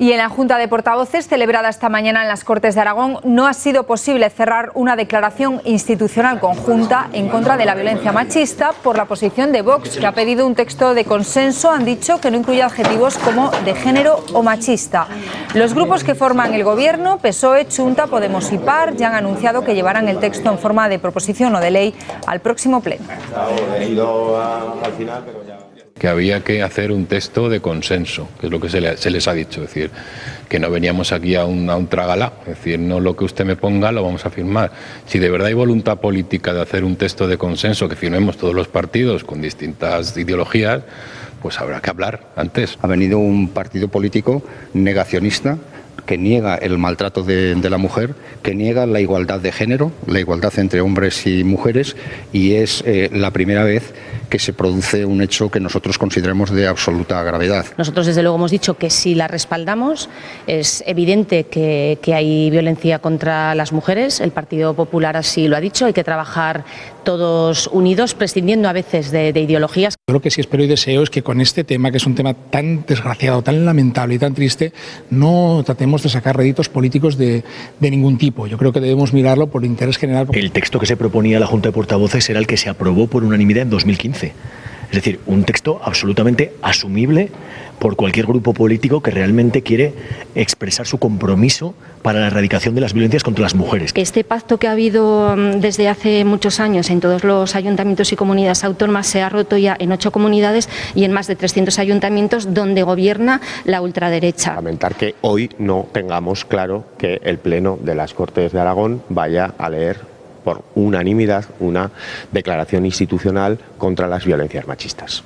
Y en la Junta de Portavoces, celebrada esta mañana en las Cortes de Aragón, no ha sido posible cerrar una declaración institucional conjunta en contra de la violencia machista por la posición de Vox, que ha pedido un texto de consenso, han dicho que no incluye adjetivos como de género o machista. Los grupos que forman el gobierno, PSOE, Chunta, Podemos y PAR, ya han anunciado que llevarán el texto en forma de proposición o de ley al próximo pleno que había que hacer un texto de consenso, que es lo que se, les ha dicho, es decir, que no veníamos aquí a un, a un tragalá, es decir, no lo que usted me ponga lo vamos a firmar. Si de verdad hay voluntad política de hacer un texto de consenso que firmemos todos los partidos con distintas ideologías, pues habrá que hablar antes. Ha venido un partido político negacionista que niega el maltrato de, la mujer, que niega la igualdad de género, la igualdad entre hombres y mujeres, y es eh, la primera vez que se produce un hecho que nosotros consideramos de absoluta gravedad. Nosotros desde luego hemos dicho que si la respaldamos es evidente que, hay violencia contra las mujeres, el Partido Popular así lo ha dicho, hay que trabajar todos unidos, prescindiendo a veces de, de ideologías. Yo lo que sí espero y deseo es que con este tema, que es un tema tan desgraciado, tan lamentable y tan triste, no tratemos de sacar réditos políticos de, de, ningún tipo. Yo creo que debemos mirarlo por interés general. El texto que se proponía la Junta de Portavoces era el que se aprobó por unanimidad en 2015. Es decir, un texto absolutamente asumible por cualquier grupo político que realmente quiere expresar su compromiso para la erradicación de las violencias contra las mujeres. Este pacto que ha habido mm, desde hace muchos años en todos los ayuntamientos y comunidades autónomas se ha roto ya en ocho comunidades y en más de 300 ayuntamientos donde gobierna la ultraderecha. Lamentar que hoy no tengamos claro que el Pleno de las Cortes de Aragón vaya a leer por unanimidad una declaración institucional contra las violencias machistas.